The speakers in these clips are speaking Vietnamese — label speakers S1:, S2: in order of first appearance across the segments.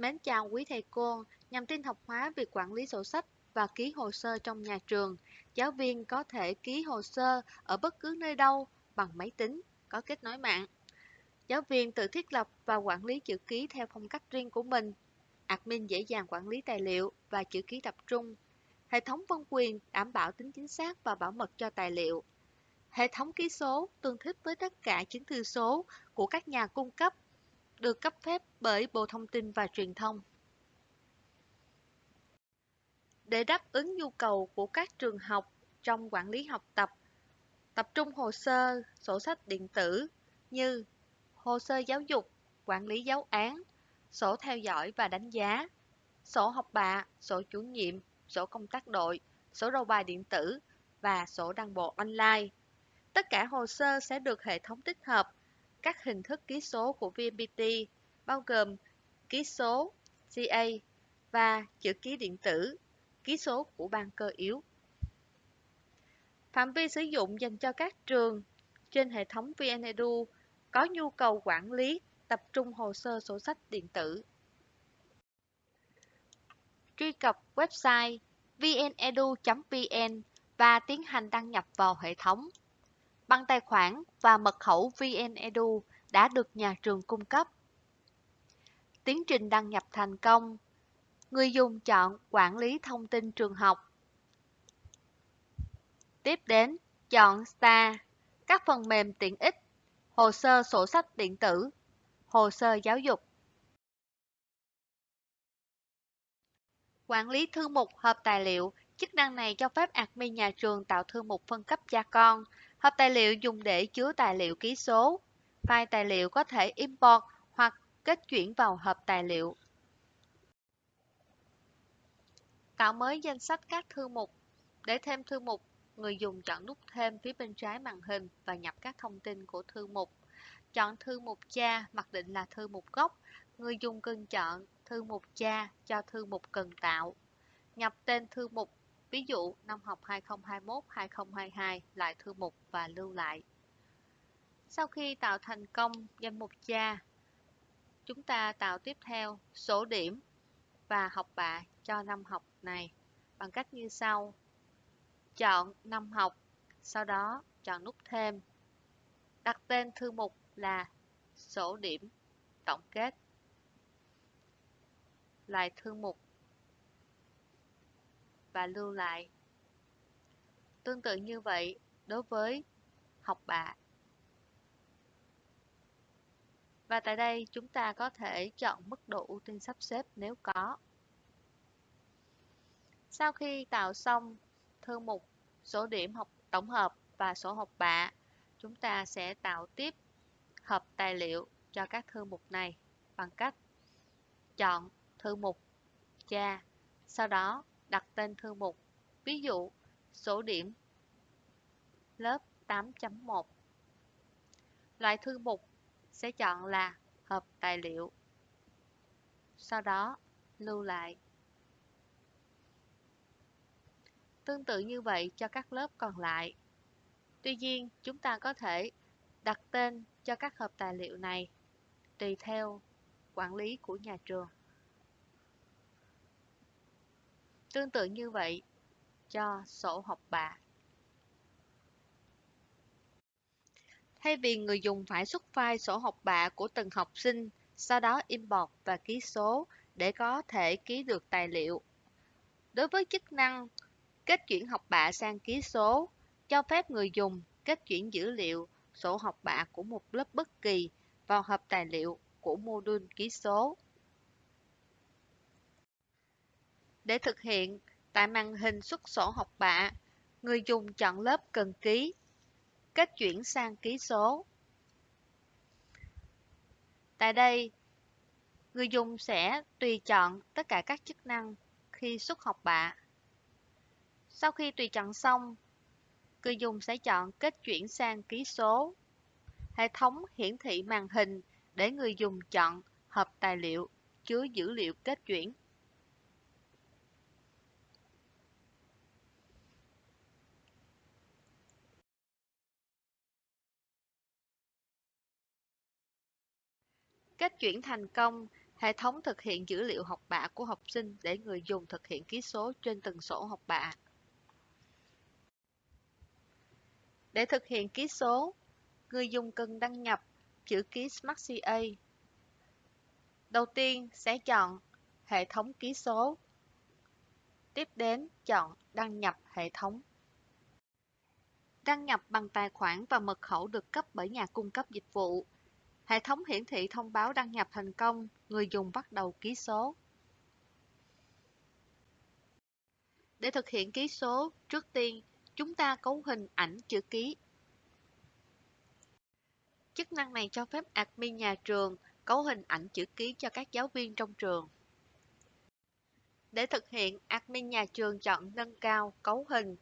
S1: Mến chào quý thầy cô, nhằm tin học hóa việc quản lý sổ sách và ký hồ sơ trong nhà trường. Giáo viên có thể ký hồ sơ ở bất cứ nơi đâu bằng máy tính, có kết nối mạng. Giáo viên tự thiết lập và quản lý chữ ký theo phong cách riêng của mình. Admin dễ dàng quản lý tài liệu và chữ ký tập trung. Hệ thống phân quyền đảm bảo tính chính xác và bảo mật cho tài liệu. Hệ thống ký số tương thích với tất cả chứng thư số của các nhà cung cấp được cấp phép bởi Bộ Thông tin và Truyền thông. Để đáp ứng nhu cầu của các trường học trong quản lý học tập, tập trung hồ sơ, sổ sách điện tử như hồ sơ giáo dục, quản lý giáo án, sổ theo dõi và đánh giá, sổ học bạ, sổ chủ nhiệm, sổ công tác đội, sổ đầu bài điện tử và sổ đăng bộ online. Tất cả hồ sơ sẽ được hệ thống tích hợp các hình thức ký số của VNPT bao gồm ký số CA và chữ ký điện tử, ký số của ban cơ yếu. Phạm vi sử dụng dành cho các trường trên hệ thống VNEDU có nhu cầu quản lý tập trung hồ sơ sổ sách điện tử. Truy cập website vnedu.vn và tiến hành đăng nhập vào hệ thống. Bằng tài khoản và mật khẩu VNEDU đã được nhà trường cung cấp. Tiến trình đăng nhập thành công. Người dùng chọn Quản lý thông tin trường học. Tiếp đến, chọn Star, các phần mềm tiện ích, hồ sơ sổ sách điện tử, hồ sơ giáo dục. Quản lý thư mục hợp tài liệu, chức năng này cho phép admin nhà trường tạo thư mục phân cấp cha con. Hộp tài liệu dùng để chứa tài liệu ký số. File tài liệu có thể import hoặc kết chuyển vào hộp tài liệu. Tạo mới danh sách các thư mục. Để thêm thư mục, người dùng chọn nút thêm phía bên trái màn hình và nhập các thông tin của thư mục. Chọn thư mục cha mặc định là thư mục gốc. Người dùng cần chọn thư mục cha cho thư mục cần tạo. Nhập tên thư mục, ví dụ năm học 2021-2022 lại thư mục và lưu lại. Sau khi tạo thành công danh mục cha, chúng ta tạo tiếp theo số điểm và học bạ cho năm học này bằng cách như sau. Chọn năm học, sau đó chọn nút thêm. Đặt tên thư mục là sổ điểm tổng kết. Lại thư mục và lưu lại. Tương tự như vậy đối với học bạ Và tại đây chúng ta có thể chọn mức độ ưu tiên sắp xếp nếu có. Sau khi tạo xong thư mục số điểm học tổng hợp và sổ học bạ, chúng ta sẽ tạo tiếp hợp tài liệu cho các thư mục này bằng cách chọn thư mục cha, sau đó đặt tên thư mục, ví dụ số điểm lớp 8.1. Loại thư mục sẽ chọn là hợp tài liệu. Sau đó, lưu lại. Tương tự như vậy cho các lớp còn lại. Tuy nhiên, chúng ta có thể đặt tên cho các hợp tài liệu này tùy theo quản lý của nhà trường. Tương tự như vậy cho sổ học bạ. Thay vì người dùng phải xuất file sổ học bạ của từng học sinh, sau đó import và ký số để có thể ký được tài liệu. Đối với chức năng kết chuyển học bạ sang ký số, cho phép người dùng kết chuyển dữ liệu sổ học bạ của một lớp bất kỳ vào hộp tài liệu của module ký số. Để thực hiện, tại màn hình xuất sổ học bạ, người dùng chọn lớp cần ký kết chuyển sang ký số. Tại đây, người dùng sẽ tùy chọn tất cả các chức năng khi xuất học bạ. Sau khi tùy chọn xong, người dùng sẽ chọn kết chuyển sang ký số. Hệ thống hiển thị màn hình để người dùng chọn hộp tài liệu chứa dữ liệu kết chuyển. Cách chuyển thành công, Hệ thống thực hiện dữ liệu học bạ của học sinh để người dùng thực hiện ký số trên từng sổ học bạ. Để thực hiện ký số, người dùng cần đăng nhập chữ ký SmartCA. Đầu tiên sẽ chọn hệ thống ký số. Tiếp đến chọn đăng nhập hệ thống. Đăng nhập bằng tài khoản và mật khẩu được cấp bởi nhà cung cấp dịch vụ. Hệ thống hiển thị thông báo đăng nhập thành công, người dùng bắt đầu ký số. Để thực hiện ký số, trước tiên chúng ta cấu hình ảnh chữ ký. Chức năng này cho phép admin nhà trường cấu hình ảnh chữ ký cho các giáo viên trong trường. Để thực hiện, admin nhà trường chọn nâng cao, cấu hình,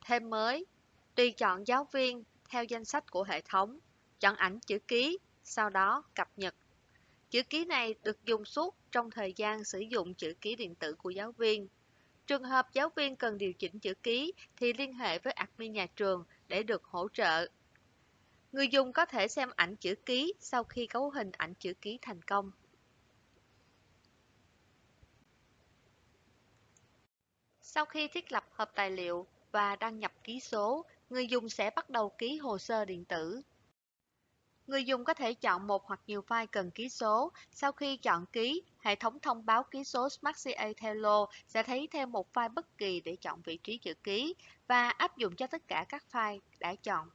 S1: thêm mới, tùy chọn giáo viên theo danh sách của hệ thống, chọn ảnh chữ ký, sau đó cập nhật. Chữ ký này được dùng suốt trong thời gian sử dụng chữ ký điện tử của giáo viên. Trường hợp giáo viên cần điều chỉnh chữ ký thì liên hệ với admin nhà trường để được hỗ trợ. Người dùng có thể xem ảnh chữ ký sau khi cấu hình ảnh chữ ký thành công. Sau khi thiết lập hộp tài liệu và đăng nhập ký số, người dùng sẽ bắt đầu ký hồ sơ điện tử. Người dùng có thể chọn một hoặc nhiều file cần ký số. Sau khi chọn ký, hệ thống thông báo ký số SmartCA theo lô sẽ thấy thêm một file bất kỳ để chọn vị trí chữ ký và áp dụng cho tất cả các file đã chọn.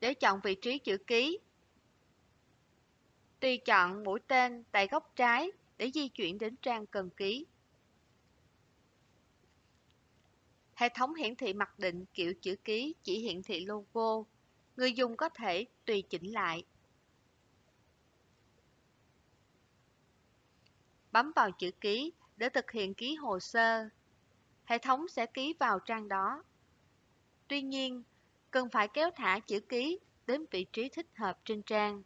S1: Để chọn vị trí chữ ký, tùy chọn mũi tên tại góc trái để di chuyển đến trang cần ký. Hệ thống hiển thị mặc định kiểu chữ ký chỉ hiển thị logo. Người dùng có thể tùy chỉnh lại. Bấm vào chữ ký để thực hiện ký hồ sơ. Hệ thống sẽ ký vào trang đó. Tuy nhiên, cần phải kéo thả chữ ký đến vị trí thích hợp trên trang.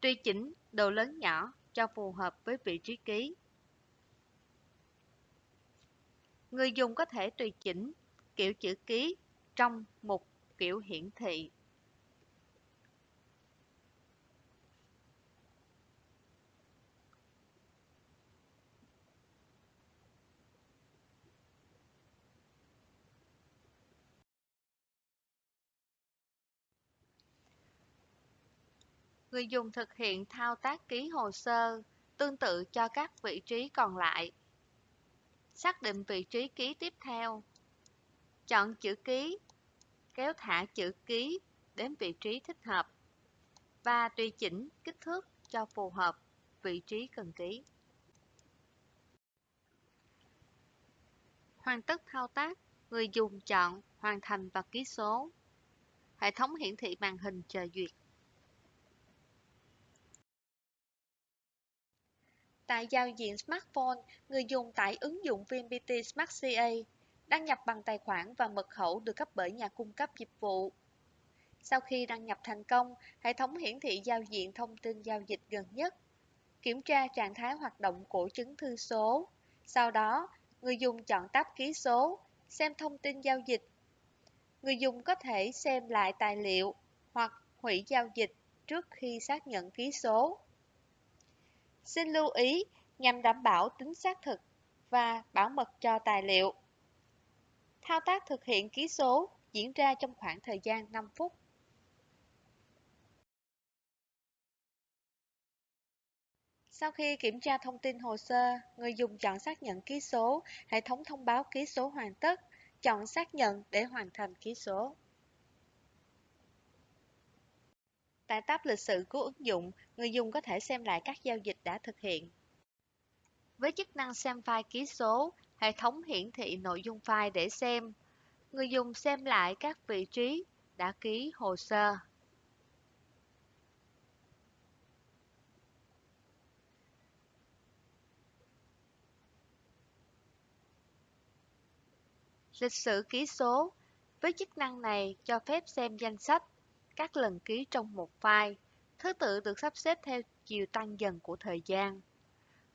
S1: Tùy chỉnh độ lớn nhỏ cho phù hợp với vị trí ký. Người dùng có thể tùy chỉnh kiểu chữ ký trong mục kiểu hiển thị. Người dùng thực hiện thao tác ký hồ sơ tương tự cho các vị trí còn lại. Xác định vị trí ký tiếp theo. Chọn chữ ký, kéo thả chữ ký đến vị trí thích hợp và tùy chỉnh kích thước cho phù hợp vị trí cần ký. Hoàn tất thao tác, người dùng chọn Hoàn thành và ký số. Hệ thống hiển thị màn hình chờ duyệt. Tại giao diện smartphone, người dùng tải ứng dụng VNPT Smart CA, đăng nhập bằng tài khoản và mật khẩu được cấp bởi nhà cung cấp dịch vụ. Sau khi đăng nhập thành công, hệ thống hiển thị giao diện thông tin giao dịch gần nhất, kiểm tra trạng thái hoạt động của chứng thư số. Sau đó, người dùng chọn tab ký số, xem thông tin giao dịch. Người dùng có thể xem lại tài liệu hoặc hủy giao dịch trước khi xác nhận ký số. Xin lưu ý nhằm đảm bảo tính xác thực và bảo mật cho tài liệu. Thao tác thực hiện ký số diễn ra trong khoảng thời gian 5 phút. Sau khi kiểm tra thông tin hồ sơ, người dùng chọn xác nhận ký số, hệ thống thông báo ký số hoàn tất, chọn xác nhận để hoàn thành ký số. Tại tab lịch sử của ứng dụng, người dùng có thể xem lại các giao dịch đã thực hiện. Với chức năng xem file ký số, hệ thống hiển thị nội dung file để xem. Người dùng xem lại các vị trí đã ký hồ sơ. Lịch sử ký số Với chức năng này cho phép xem danh sách, các lần ký trong một file. Thứ tự được sắp xếp theo chiều tăng dần của thời gian.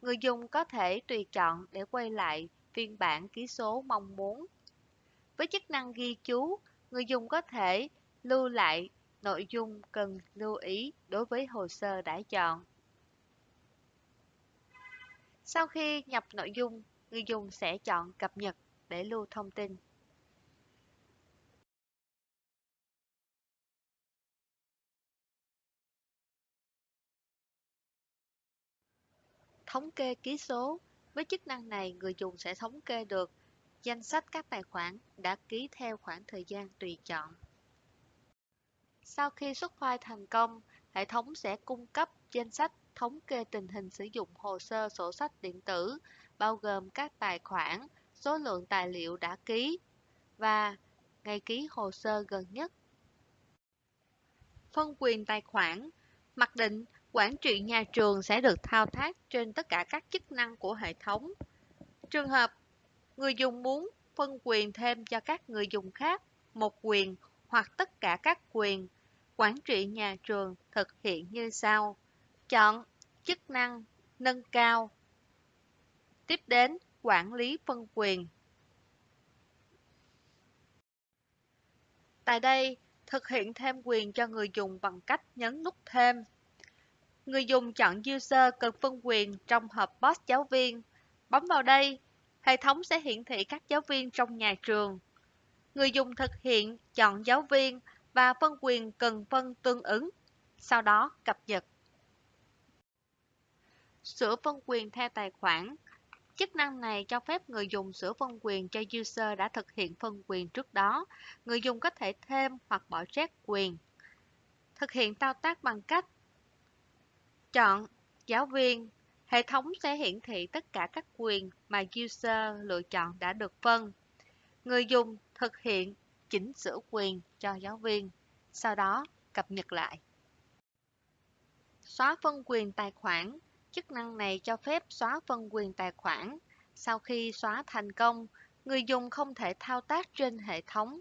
S1: Người dùng có thể tùy chọn để quay lại phiên bản ký số mong muốn. Với chức năng ghi chú, người dùng có thể lưu lại Nội dung cần lưu ý đối với hồ sơ đã chọn. Sau khi nhập nội dung, người dùng sẽ chọn cập nhật để lưu thông tin. Thống kê ký số Với chức năng này, người dùng sẽ thống kê được danh sách các tài khoản đã ký theo khoảng thời gian tùy chọn. Sau khi xuất file thành công, hệ thống sẽ cung cấp danh sách thống kê tình hình sử dụng hồ sơ sổ sách điện tử, bao gồm các tài khoản, số lượng tài liệu đã ký và ngày ký hồ sơ gần nhất. Phân quyền tài khoản Mặc định quản trị nhà trường sẽ được thao tác trên tất cả các chức năng của hệ thống. Trường hợp người dùng muốn phân quyền thêm cho các người dùng khác một quyền hoặc tất cả các quyền quản trị nhà trường thực hiện như sau. Chọn chức năng nâng cao. Tiếp đến quản lý phân quyền. Tại đây, thực hiện thêm quyền cho người dùng bằng cách nhấn nút thêm. Người dùng chọn user cần phân quyền trong hộp box giáo viên. Bấm vào đây, hệ thống sẽ hiển thị các giáo viên trong nhà trường. Người dùng thực hiện chọn giáo viên và phân quyền cần phân tương ứng, sau đó cập nhật. Sửa phân quyền theo tài khoản Chức năng này cho phép người dùng sửa phân quyền cho user đã thực hiện phân quyền trước đó. Người dùng có thể thêm hoặc bỏ rét quyền. Thực hiện thao tác bằng cách chọn giáo viên. Hệ thống sẽ hiển thị tất cả các quyền mà user lựa chọn đã được phân. Người dùng thực hiện chỉnh sửa quyền cho giáo viên, sau đó cập nhật lại. Xóa phân quyền tài khoản Chức năng này cho phép xóa phân quyền tài khoản. Sau khi xóa thành công, người dùng không thể thao tác trên hệ thống.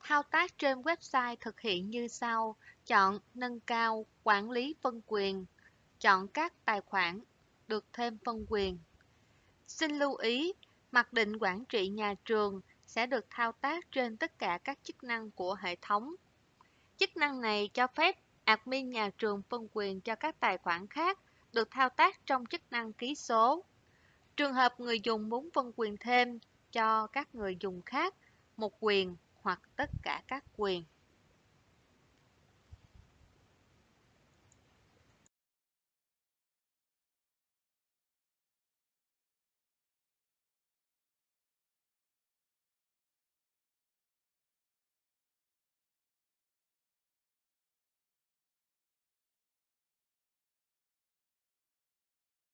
S1: Thao tác trên website thực hiện như sau. Chọn Nâng cao Quản lý phân quyền. Chọn các tài khoản được thêm phân quyền. Xin lưu ý, mặc định quản trị nhà trường sẽ được thao tác trên tất cả các chức năng của hệ thống. Chức năng này cho phép admin nhà trường phân quyền cho các tài khoản khác được thao tác trong chức năng ký số. Trường hợp người dùng muốn phân quyền thêm cho các người dùng khác một quyền hoặc tất cả các quyền.